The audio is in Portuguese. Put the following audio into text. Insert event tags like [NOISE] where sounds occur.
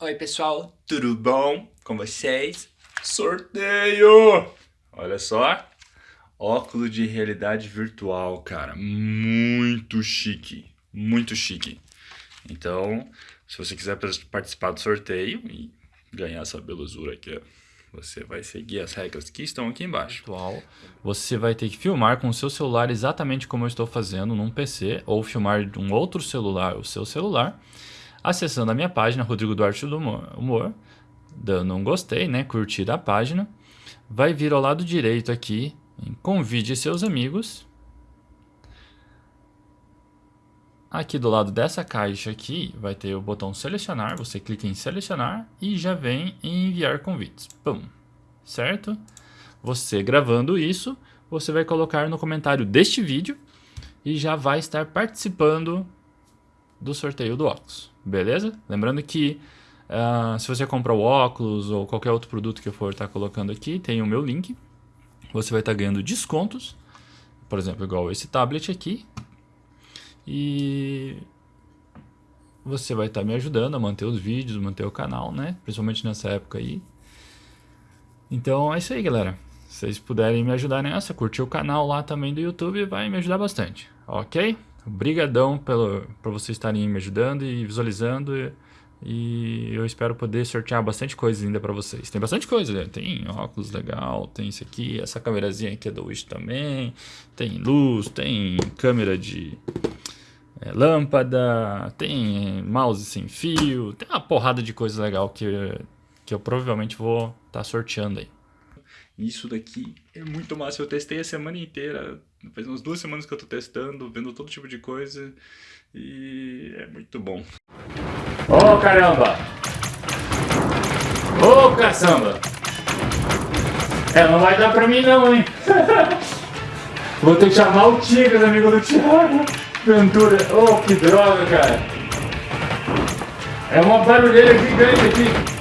Oi pessoal, tudo bom com vocês? Sorteio! Olha só, óculos de realidade virtual, cara, muito chique, muito chique. Então, se você quiser participar do sorteio e ganhar essa belezura aqui, você vai seguir as regras que estão aqui embaixo. Você vai ter que filmar com o seu celular exatamente como eu estou fazendo num PC, ou filmar de um outro celular, o seu celular, acessando a minha página, Rodrigo Duarte do Humor, dando um gostei, né, curtir a página, vai vir ao lado direito aqui, em convide seus amigos, Aqui do lado dessa caixa aqui vai ter o botão selecionar, você clica em selecionar e já vem em enviar convites. Pum, certo? Você gravando isso, você vai colocar no comentário deste vídeo e já vai estar participando do sorteio do óculos, beleza? Lembrando que uh, se você comprar o óculos ou qualquer outro produto que eu for estar colocando aqui, tem o meu link. Você vai estar ganhando descontos, por exemplo, igual esse tablet aqui, e você vai estar tá me ajudando a manter os vídeos, manter o canal, né? Principalmente nessa época aí. Então é isso aí, galera. Se vocês puderem me ajudar nessa, curtir o canal lá também do YouTube, vai me ajudar bastante, ok? Obrigadão pelo, por vocês estarem me ajudando e visualizando. E, e eu espero poder sortear bastante coisa ainda para vocês. Tem bastante coisa, né? Tem óculos legal, tem isso aqui, essa câmerazinha aqui é do Wish também. Tem luz, tem câmera de é, lâmpada, tem mouse sem fio, tem uma porrada de coisa legal que, que eu provavelmente vou estar tá sorteando aí. Isso daqui é muito massa, eu testei a semana inteira, faz umas duas semanas que eu tô testando, vendo todo tipo de coisa e é muito bom. Ô oh, caramba! Ô oh, caçamba! É, não vai dar pra mim não, hein? [LAUGHS] Vou ter que chamar o Tigres, amigo do Thiago. Ventura. Oh, que droga, cara. É uma barulheira gigante aqui.